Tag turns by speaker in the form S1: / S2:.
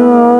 S1: Oh.